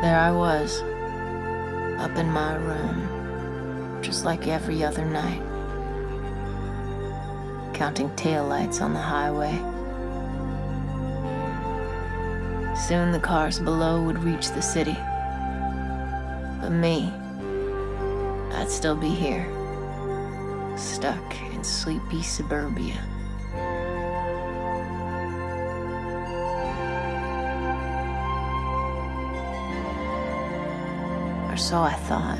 There I was, up in my room, just like every other night, counting taillights on the highway. Soon the cars below would reach the city. But me, I'd still be here, stuck in sleepy suburbia. So I thought.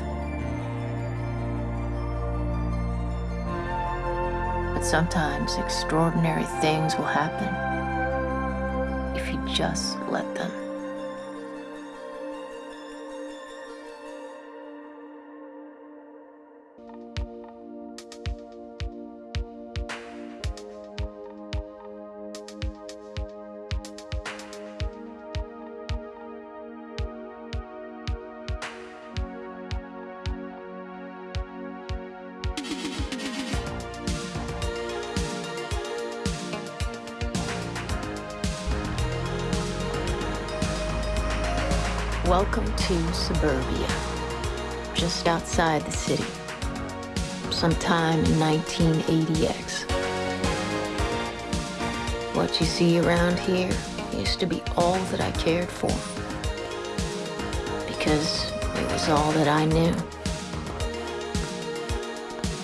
But sometimes extraordinary things will happen if you just let them. Welcome to suburbia, just outside the city, sometime in 1980X. What you see around here used to be all that I cared for, because it was all that I knew.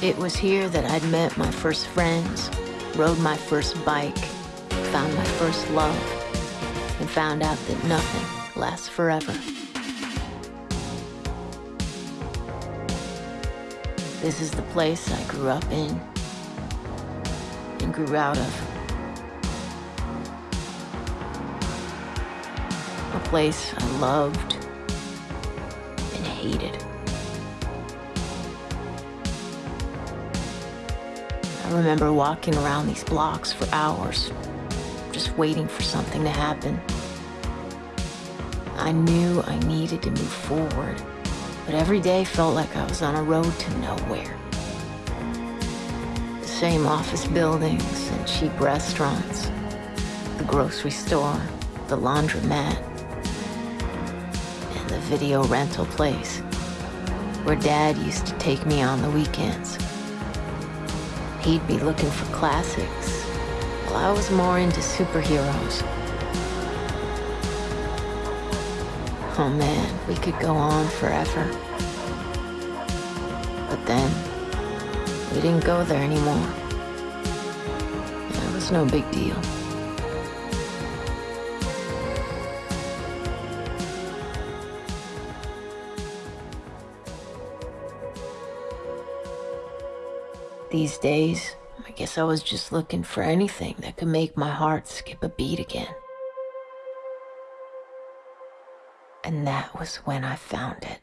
It was here that I'd met my first friends, rode my first bike, found my first love, and found out that nothing lasts forever. This is the place I grew up in and grew out of. A place I loved and hated. I remember walking around these blocks for hours, just waiting for something to happen. I knew I needed to move forward, but every day felt like I was on a road to nowhere. The same office buildings and cheap restaurants, the grocery store, the laundromat, and the video rental place where Dad used to take me on the weekends. He'd be looking for classics, while I was more into superheroes. Oh man, we could go on forever. But then, we didn't go there anymore. It was no big deal. These days, I guess I was just looking for anything that could make my heart skip a beat again. And that was when I found it.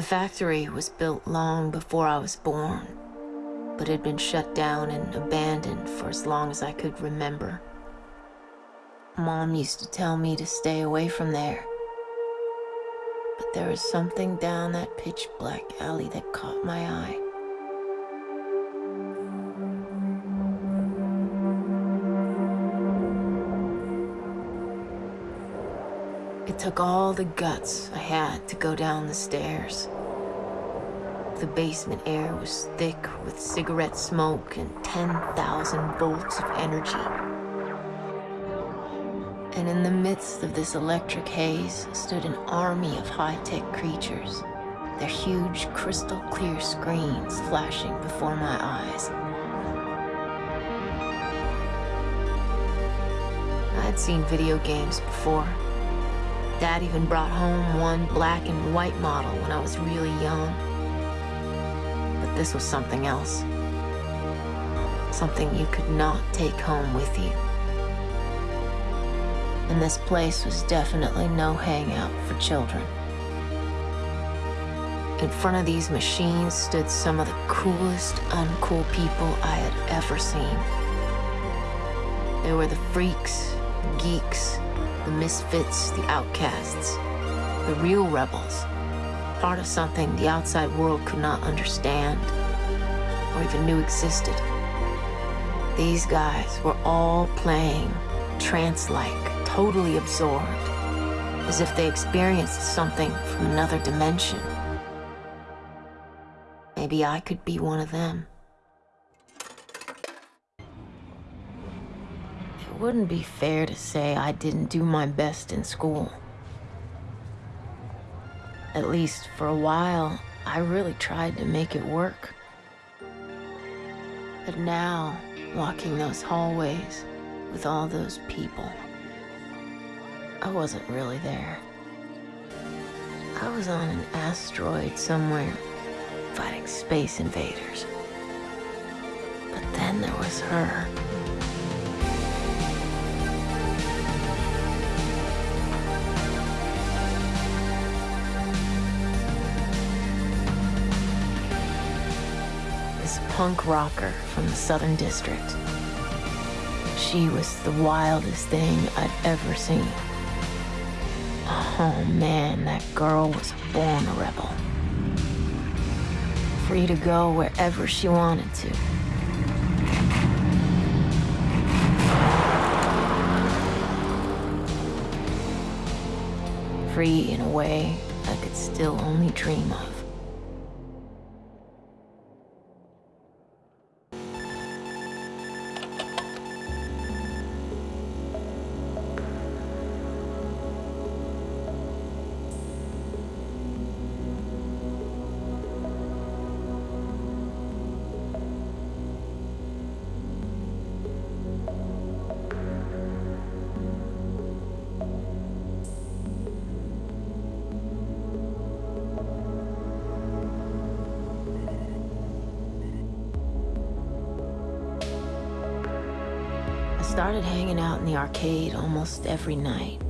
The factory was built long before I was born, but had been shut down and abandoned for as long as I could remember. Mom used to tell me to stay away from there. But there was something down that pitch black alley that caught my eye. Took all the guts I had to go down the stairs. The basement air was thick with cigarette smoke and 10,000 volts of energy. And in the midst of this electric haze stood an army of high-tech creatures, their huge crystal clear screens flashing before my eyes. I'd seen video games before. Dad even brought home one black and white model when I was really young. But this was something else. Something you could not take home with you. And this place was definitely no hangout for children. In front of these machines stood some of the coolest, uncool people I had ever seen. They were the freaks, geeks, the misfits, the outcasts, the real rebels, part of something the outside world could not understand or even knew existed. These guys were all playing trance-like, totally absorbed, as if they experienced something from another dimension. Maybe I could be one of them. Wouldn't be fair to say I didn't do my best in school. At least for a while, I really tried to make it work. But now, walking those hallways with all those people, I wasn't really there. I was on an asteroid somewhere fighting space invaders. But then there was her. Punk rocker from the Southern District. She was the wildest thing I'd ever seen. Oh man, that girl was born a rebel free to go wherever she wanted to. Free in a way I could still only dream of. Started hanging out in the arcade almost every night.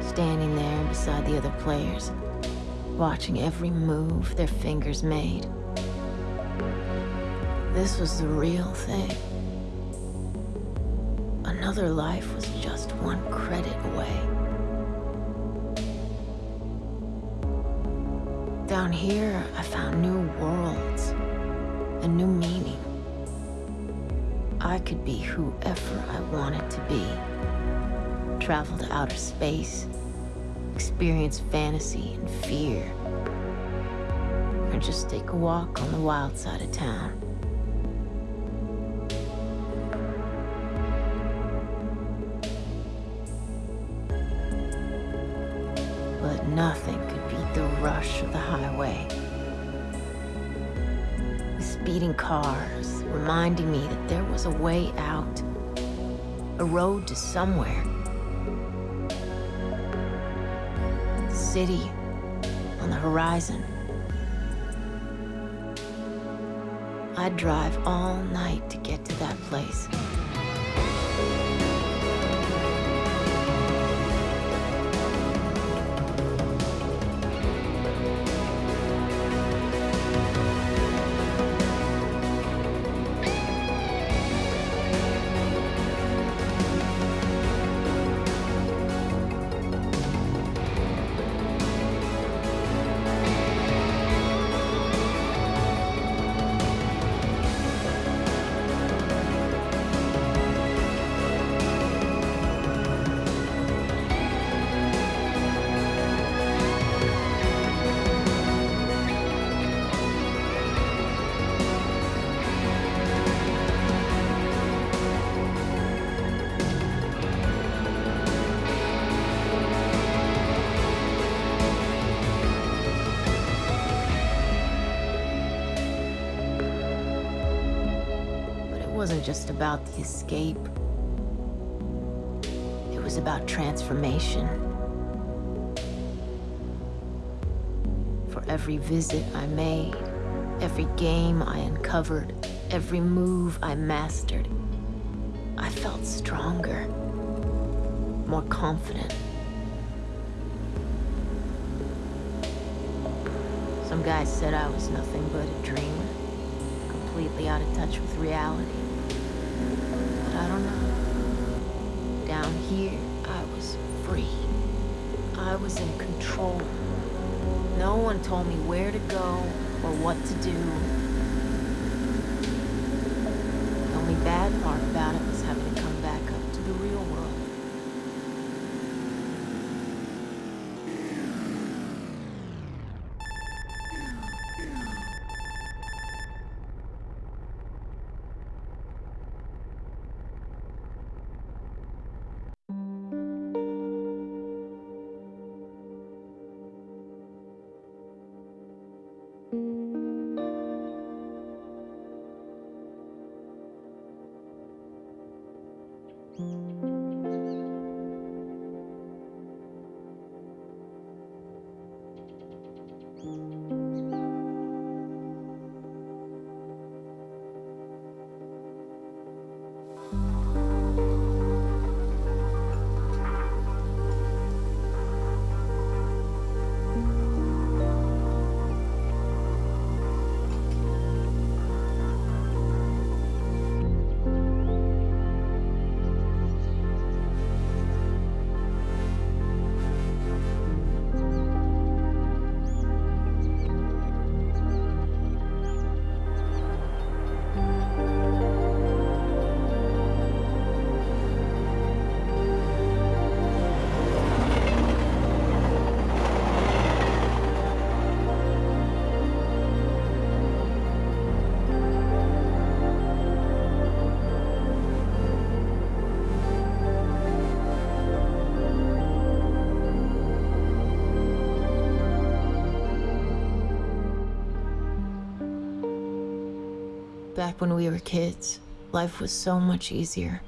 Standing there beside the other players, watching every move their fingers made. This was the real thing. Another life was just one credit away. Down here, I found new worlds, a new meaning. I could be whoever I wanted to be. Travel to outer space, experience fantasy and fear, or just take a walk on the wild side of town. But nothing could beat the rush of the highway. The speeding cars, reminding me that there was a way out, a road to somewhere. City on the horizon. I'd drive all night to get to that place. Wasn't just about the escape. It was about transformation. For every visit I made, every game I uncovered, every move I mastered, I felt stronger, more confident. Some guys said I was nothing but a dreamer, completely out of touch with reality. But I don't know. Down here, I was free. I was in control. No one told me where to go or what to do. The only bad part about it was having to come Back when we were kids, life was so much easier.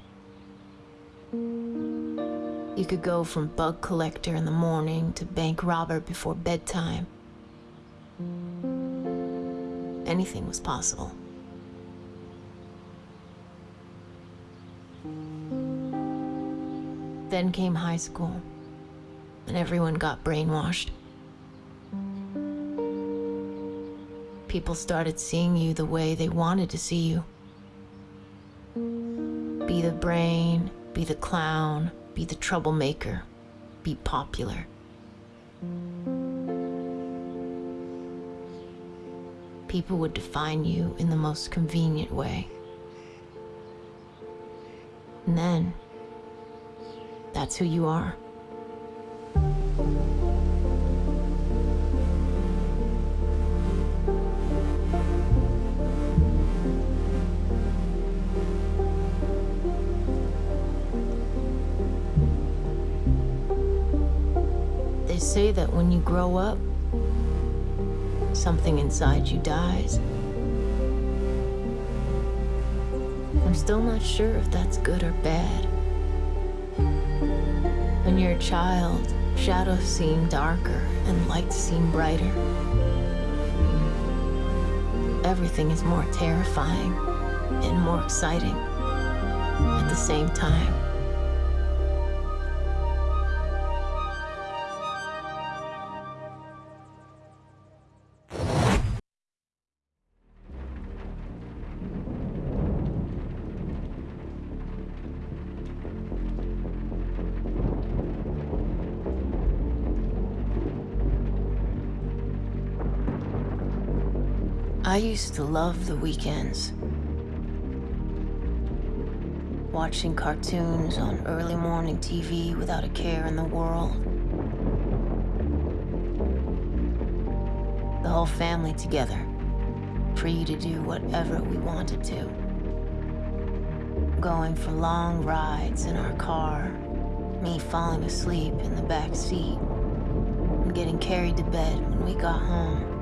You could go from bug collector in the morning to bank robber before bedtime. Anything was possible. Then came high school, and everyone got brainwashed. People started seeing you the way they wanted to see you. Be the brain, be the clown, be the troublemaker, be popular. People would define you in the most convenient way. And then, that's who you are. Say that when you grow up, something inside you dies. I'm still not sure if that's good or bad. When you're a child, shadows seem darker and lights seem brighter. Everything is more terrifying and more exciting at the same time. I used to love the weekends. Watching cartoons on early morning TV without a care in the world. The whole family together, free to do whatever we wanted to. Going for long rides in our car, me falling asleep in the back seat, and getting carried to bed when we got home.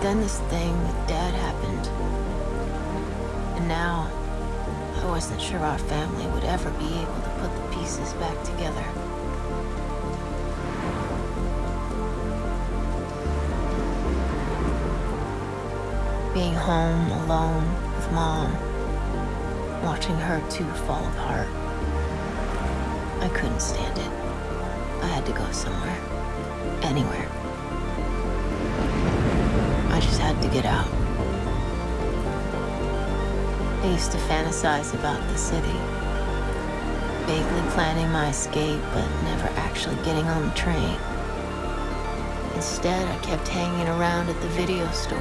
Then this thing with Dad happened. And now, I wasn't sure our family would ever be able to put the pieces back together. Being home alone with Mom, watching her too fall apart. I couldn't stand it. I had to go somewhere. anywhere. I just had to get out. I used to fantasize about the city, vaguely planning my escape, but never actually getting on the train. Instead, I kept hanging around at the video store,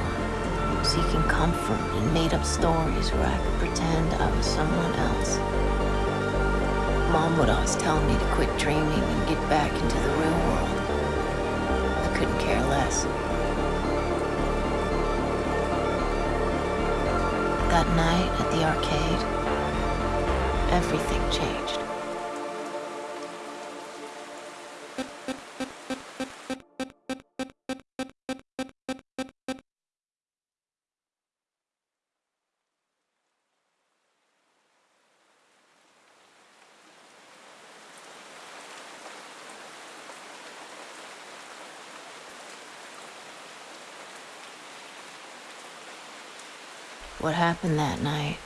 seeking comfort in made up stories where I could pretend I was someone else. Mom would always tell me to quit dreaming and get back into the real world. I couldn't care less. That night at the arcade, everything changed. What happened that night?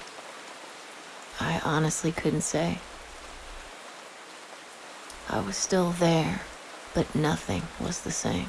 I honestly couldn't say. I was still there, but nothing was the same.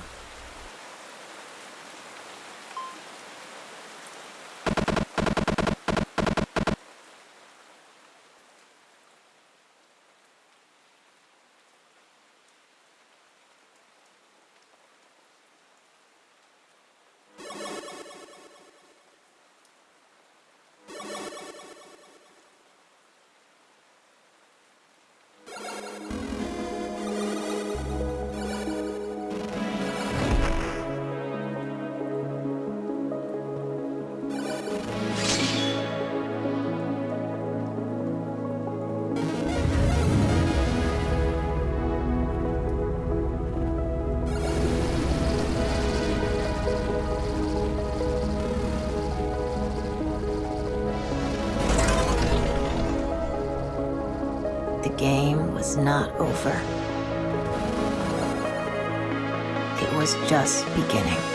Game was not over. It was just beginning.